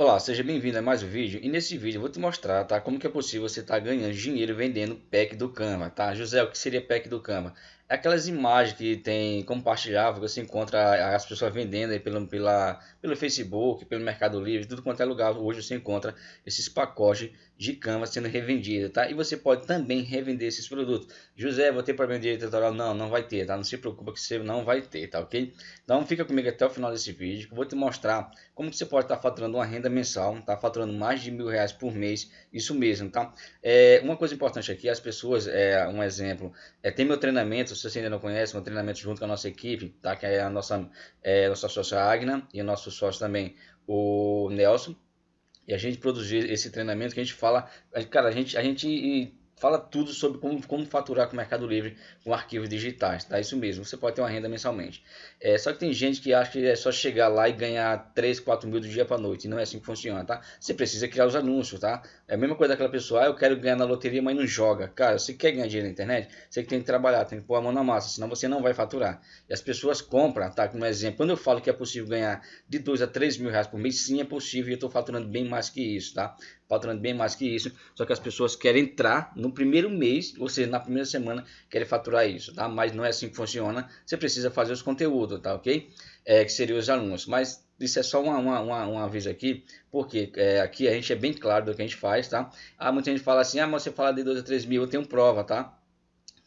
Olá, seja bem-vindo a mais um vídeo e nesse vídeo eu vou te mostrar tá, como que é possível você estar tá ganhando dinheiro vendendo pack do Canva, tá? José, o que seria pack do Canva? Aquelas imagens que tem compartilhável, você encontra as pessoas vendendo aí pelo, pela, pelo Facebook, pelo Mercado Livre, tudo quanto é lugar. Hoje você encontra esses pacotes de Canva sendo revendidos, tá? E você pode também revender esses produtos. José, vou ter problema de autoral? Não, não vai ter, tá? Não se preocupa que você não vai ter, tá ok? Então fica comigo até o final desse vídeo, que eu vou te mostrar como que você pode estar tá faturando uma renda mensal, tá? Faturando mais de mil reais por mês, isso mesmo, tá? É, uma coisa importante aqui, as pessoas, é, um exemplo, é, tem meu treinamento, se você ainda não conhece, um treinamento junto com a nossa equipe, tá? Que é a nossa, é, nossa sócia Agna e o nosso sócio também, o Nelson. E a gente produzir esse treinamento que a gente fala, cara, a gente, a gente fala tudo sobre como, como faturar com o Mercado Livre com arquivos digitais, tá? Isso mesmo, você pode ter uma renda mensalmente. É, só que tem gente que acha que é só chegar lá e ganhar 3, 4 mil do dia para noite, não é assim que funciona, tá? Você precisa criar os anúncios, tá? É a mesma coisa daquela pessoa, ah, eu quero ganhar na loteria, mas não joga. Cara, você quer ganhar dinheiro na internet, você tem que trabalhar, tem que pôr a mão na massa, senão você não vai faturar. E as pessoas compram, tá? Como exemplo, quando eu falo que é possível ganhar de 2 a 3 mil reais por mês, sim é possível e eu estou faturando bem mais que isso, tá? Faturando bem mais que isso, só que as pessoas querem entrar no primeiro mês, ou seja, na primeira semana, querem faturar isso, tá? Mas não é assim que funciona, você precisa fazer os conteúdos, tá? Ok? É, que seriam os anúncios, mas isso é só uma, uma, uma, um aviso aqui, porque é, aqui a gente é bem claro do que a gente faz, tá? Ah, muita gente fala assim, ah, mas você fala de 2 a 3 mil, eu tenho prova, tá?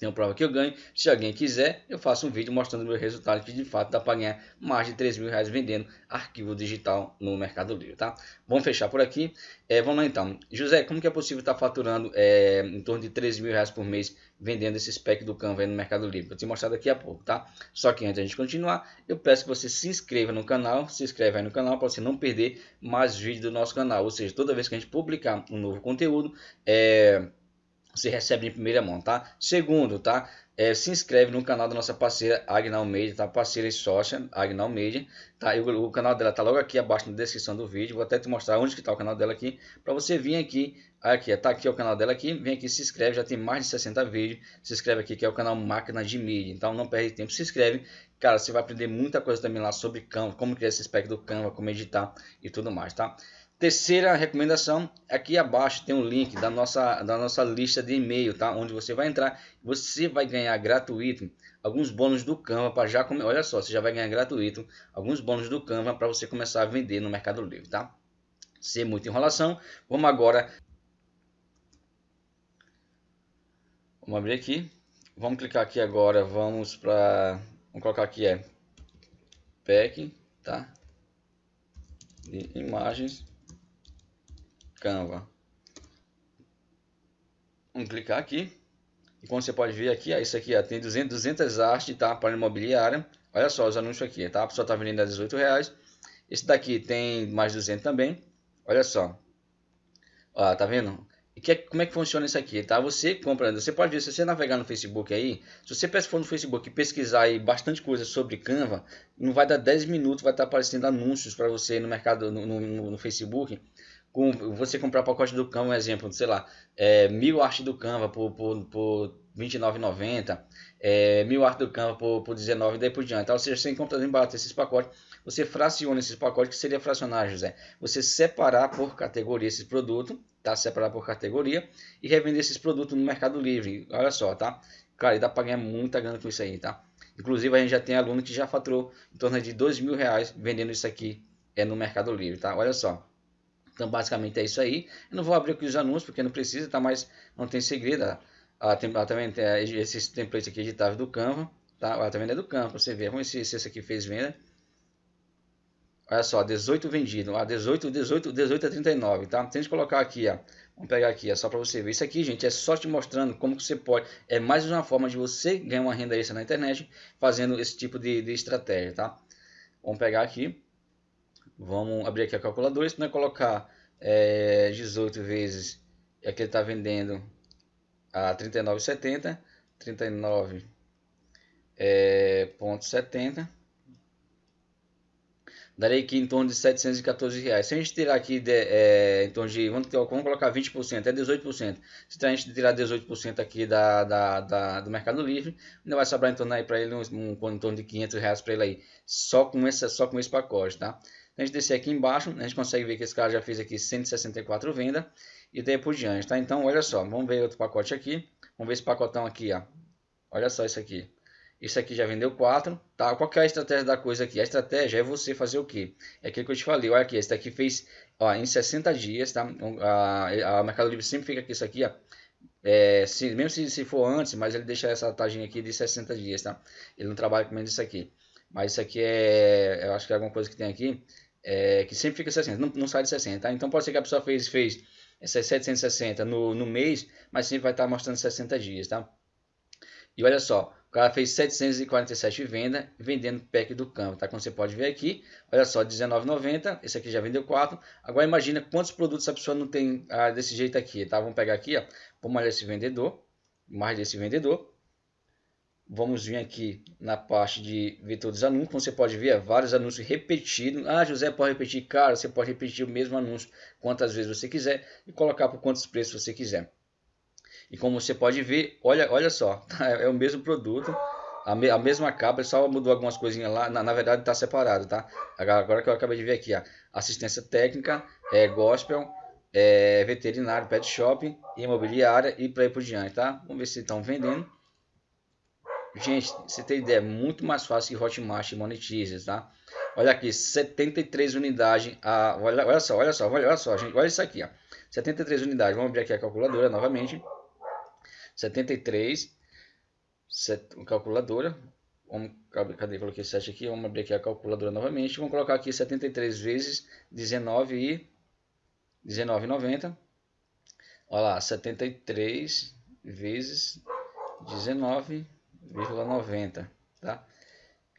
Tenho prova que eu ganho. Se alguém quiser, eu faço um vídeo mostrando o meu resultado, que de fato dá para ganhar mais de 3 mil reais vendendo arquivo digital no Mercado Livre, tá? Vamos fechar por aqui. É, vamos lá então. José, como que é possível estar tá faturando é, em torno de 3 mil reais por mês vendendo esse spec do Canva no Mercado Livre? Vou te mostrar daqui a pouco, tá? Só que antes de a gente continuar, eu peço que você se inscreva no canal, se inscreva aí no canal para você não perder mais vídeos do nosso canal. Ou seja, toda vez que a gente publicar um novo conteúdo, é você recebe em primeira mão, tá? Segundo, tá? É, se inscreve no canal da nossa parceira Agnal Media, tá? Parceira e sócia Agnal Media, tá? E o, o, canal dela tá logo aqui abaixo na descrição do vídeo. Vou até te mostrar onde que tá o canal dela aqui, para você vir aqui, aqui, tá aqui o canal dela aqui, vem aqui, se inscreve, já tem mais de 60 vídeos. Se inscreve aqui que é o canal Máquina de Mídia, então não perde tempo, se inscreve. Cara, você vai aprender muita coisa também lá sobre Canva, como criar esse spec do Canva, como editar e tudo mais, tá? Terceira recomendação, aqui abaixo tem um link da nossa, da nossa lista de e-mail, tá? Onde você vai entrar, você vai ganhar gratuito alguns bônus do Canva para já começar. Olha só, você já vai ganhar gratuito alguns bônus do Canva para você começar a vender no Mercado Livre, tá? Sem muita enrolação, vamos agora. Vamos abrir aqui. Vamos clicar aqui agora, vamos para, vamos colocar aqui é pack, tá? De imagens Canva. Vamos clicar aqui. E como você pode ver aqui, ó, isso aqui ó, tem 200, 200 artes tá, para imobiliária. Olha só os anúncios aqui, tá? A pessoa está vendendo a 18 reais. Esse daqui tem mais 200 também. Olha só. Ó, tá vendo? E que, como é que funciona isso aqui, tá? Você compra, você pode ver, se você navegar no Facebook aí, se você for no Facebook e pesquisar aí bastante coisa sobre Canva, não vai dar 10 minutos, vai estar aparecendo anúncios para você no mercado, no, no, no Facebook, com você comprar pacote do Canva, um exemplo, sei lá, é, mil artes do Canva por, por, por R$29,90, é, mil artes do Canva por, por R$19,00 e daí por diante. Ou seja, você encontra barato esses pacotes, você fraciona esses pacotes, que seria fracionar, José? Você separar por categoria esses produtos, tá? Separar por categoria e revender esses produtos no Mercado Livre. Olha só, tá? Cara, dá para ganhar muita grana com isso aí, tá? Inclusive, a gente já tem aluno que já faturou em torno de dois mil reais vendendo isso aqui é, no Mercado Livre, tá? Olha só. Então, basicamente é isso aí. Eu não vou abrir aqui os anúncios, porque não precisa, tá? Mas não tem segredo. Ah, tem, ah, também tem esses templates aqui editáveis do Canva, tá? Ah, também é do Canva, você ver. Vamos ver se, se esse aqui fez venda. Olha só, 18 vendido. Ah, 18, 18, 18 a 39, tá? Tem que colocar aqui, ó. Vamos pegar aqui, é só para você ver. Isso aqui, gente, é só te mostrando como que você pode. É mais uma forma de você ganhar uma renda extra na internet fazendo esse tipo de, de estratégia, tá? Vamos pegar aqui. Vamos abrir aqui a calculadora. Se nós colocar é, 18 vezes é que ele está vendendo a 39,70, 39,70 é, ponto 70 daria aqui em torno de 714 reais. Se a gente tirar aqui de, é, em torno de, vamos, vamos colocar 20%, é 18%. Se a gente tirar 18% aqui da, da, da, do Mercado Livre, ainda vai sobrar em torno aí para ele um, um, em torno de 500 reais para ele aí, só com esse, só com esse pacote, tá? A gente descer aqui embaixo, a gente consegue ver que esse cara já fez aqui 164 vendas e daí por diante, tá? Então, olha só, vamos ver outro pacote aqui. Vamos ver esse pacotão aqui, ó. Olha só isso aqui. Isso aqui já vendeu 4, tá? Qual que é a estratégia da coisa aqui? A estratégia é você fazer o quê? É aquilo que eu te falei, olha aqui, esse daqui fez ó, em 60 dias, tá? A, a Mercado Livre sempre fica aqui isso aqui, ó. É, se, mesmo se, se for antes, mas ele deixa essa taginha aqui de 60 dias, tá? Ele não trabalha com menos isso aqui. Mas isso aqui é, eu acho que é alguma coisa que tem aqui, é, que sempre fica 60, não, não sai de 60, tá? Então pode ser que a pessoa fez, fez 760 no, no mês, mas sempre vai estar mostrando 60 dias, tá? E olha só, o cara fez 747 vendas, vendendo pack do campo, tá? Como você pode ver aqui, olha só, R$19,90, esse aqui já vendeu 4. Agora imagina quantos produtos a pessoa não tem ah, desse jeito aqui, tá? Vamos pegar aqui, ó, vamos olhar esse vendedor, mais desse vendedor. Vamos vir aqui na parte de ver todos os anúncios, como você pode ver, vários anúncios repetidos. Ah, José, pode repetir? Cara, você pode repetir o mesmo anúncio quantas vezes você quiser e colocar por quantos preços você quiser. E como você pode ver, olha, olha só, é o mesmo produto, a, me, a mesma capa, só mudou algumas coisinhas lá, na, na verdade está separado, tá? Agora que eu acabei de ver aqui, ó, assistência técnica, é, gospel, é, veterinário, pet shop, imobiliária e para ir por diante, tá? Vamos ver se estão vendendo. Gente, você tem ideia, é muito mais fácil que Hotmart e Monetize, tá? Olha aqui, 73 unidades, ah, olha, olha só, olha só, olha só, gente, olha isso aqui, ó. 73 unidades, vamos abrir aqui a calculadora novamente. 73, set, calculadora, vamos, cadê, coloquei 7 aqui, vamos abrir aqui a calculadora novamente, vamos colocar aqui 73 vezes 19 e 19,90, olha lá, 73 vezes 19,90, tá?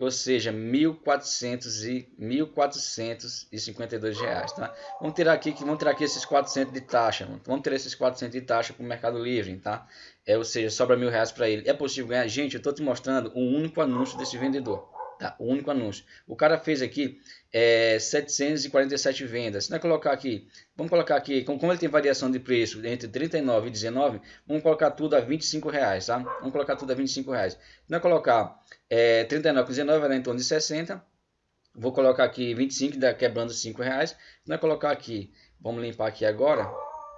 ou seja, 1.400 e 1.452 reais, tá? Vamos tirar aqui que vamos tirar aqui esses 400 de taxa, vamos tirar esses 400 de taxa para o Mercado Livre, tá? É, ou seja, sobra mil reais para ele. É possível ganhar? Gente, eu estou te mostrando um único anúncio desse vendedor. Tá? O único anúncio. O cara fez aqui é, 747 vendas. Se nós colocar aqui, vamos colocar aqui, como, ele tem variação de preço entre 39 e 19, vamos colocar tudo a 25 reais, tá? Vamos colocar tudo a 25 reais. Se nós colocar é, 39 e 19 vai dar em torno de 60. Vou colocar aqui 25, dá quebrando 5 reais. Se nós colocar aqui, vamos limpar aqui agora.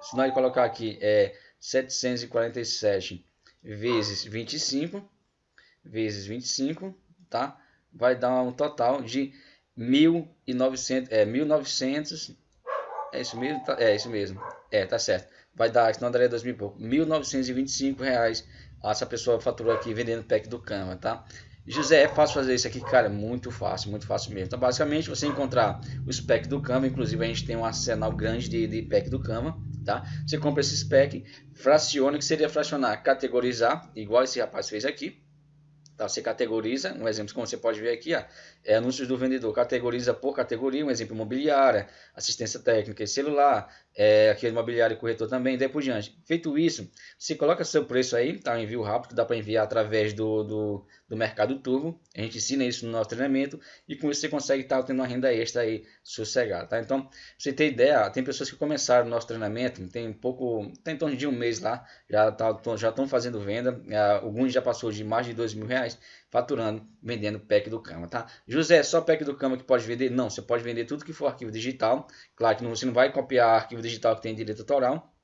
Se nós colocar aqui é 747 vezes 25, vezes 25, tá? Vai dar um total de 1.900, é, 1.900, é isso mesmo? Tá, é isso mesmo, é, tá certo. Vai dar, senão daria 2.000 e pouco, 1.925 reais essa pessoa faturou aqui vendendo pack do Canva, tá? José, é fácil fazer isso aqui? Cara, muito fácil, muito fácil mesmo. Então, basicamente, você encontrar os pack do Canva, inclusive a gente tem um arsenal grande de, de pack do Canva, tá? Você compra esse pack, fraciona, que seria fracionar, categorizar, igual esse rapaz fez aqui, Tá? Você categoriza, um exemplo como você pode ver aqui, ó, é anúncios do vendedor, categoriza por categoria, um exemplo imobiliária, assistência técnica e celular, é, aqui é imobiliário e corretor também, daí por diante. Feito isso, você coloca seu preço aí, tá? envio rápido, dá para enviar através do, do, do, Mercado Turbo, a gente ensina isso no nosso treinamento, e com isso você consegue estar tá, tendo uma renda extra aí sossegada, tá? Então, pra você ter ideia, tem pessoas que começaram o nosso treinamento, tem pouco, tem em torno de um mês lá, já tá, já estão fazendo venda, alguns já passou de mais de dois mil reais, faturando, vendendo pack do Cama, tá? José, só pack do Cama que pode vender? Não, você pode vender tudo que for arquivo digital. Claro que você não vai copiar arquivo digital que tem direito autoral.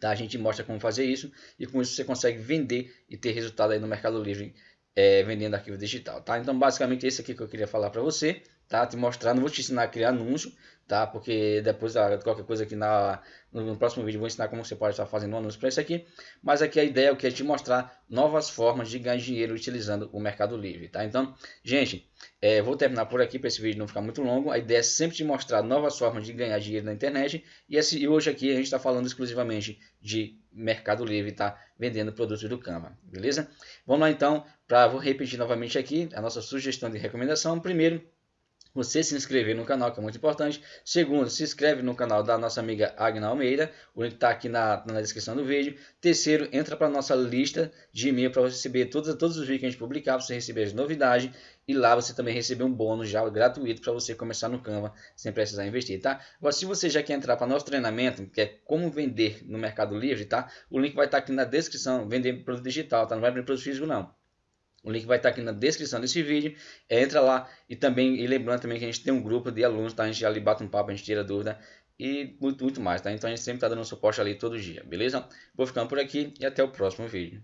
Tá? A gente mostra como fazer isso e com isso você consegue vender e ter resultado aí no Mercado Livre é, vendendo arquivo digital, tá? Então, basicamente, esse aqui que eu queria falar para você, tá? Te mostrar, não vou te ensinar a criar anúncio, tá? Porque depois ah, qualquer coisa aqui na, no, próximo vídeo vou ensinar como você pode estar fazendo um anúncio para isso aqui. Mas aqui a ideia é o que é te mostrar novas formas de ganhar dinheiro utilizando o Mercado Livre, tá? Então, gente, é, vou terminar por aqui para esse vídeo não ficar muito longo. A ideia é sempre te mostrar novas formas de ganhar dinheiro na internet. E, esse, e hoje aqui a gente está falando exclusivamente de Mercado Livre, tá? Vendendo produtos do Canva, beleza? Vamos lá então, para vou repetir novamente aqui a nossa sugestão de recomendação. Primeiro, você se inscrever no canal, que é muito importante. Segundo, se inscreve no canal da nossa amiga Agna Almeida, o link está aqui na, na descrição do vídeo. Terceiro, entra para a nossa lista de e-mail para você receber todos, todos os vídeos que a gente publicar, para você receber as novidades. E lá você também receber um bônus já gratuito para você começar no Canva sem precisar investir, tá? Agora, se você já quer entrar para nosso treinamento, que é como vender no Mercado Livre, tá? O link vai estar tá aqui na descrição, vender produto digital, tá? Não vai vender produto físico não. O link vai estar aqui na descrição desse vídeo. Entra lá e também, e lembrando também que a gente tem um grupo de alunos, tá? A gente ali bate um papo, a gente tira dúvida e muito, muito mais, tá? Então a gente sempre está dando suporte ali todo dia, beleza? Vou ficando por aqui e até o próximo vídeo.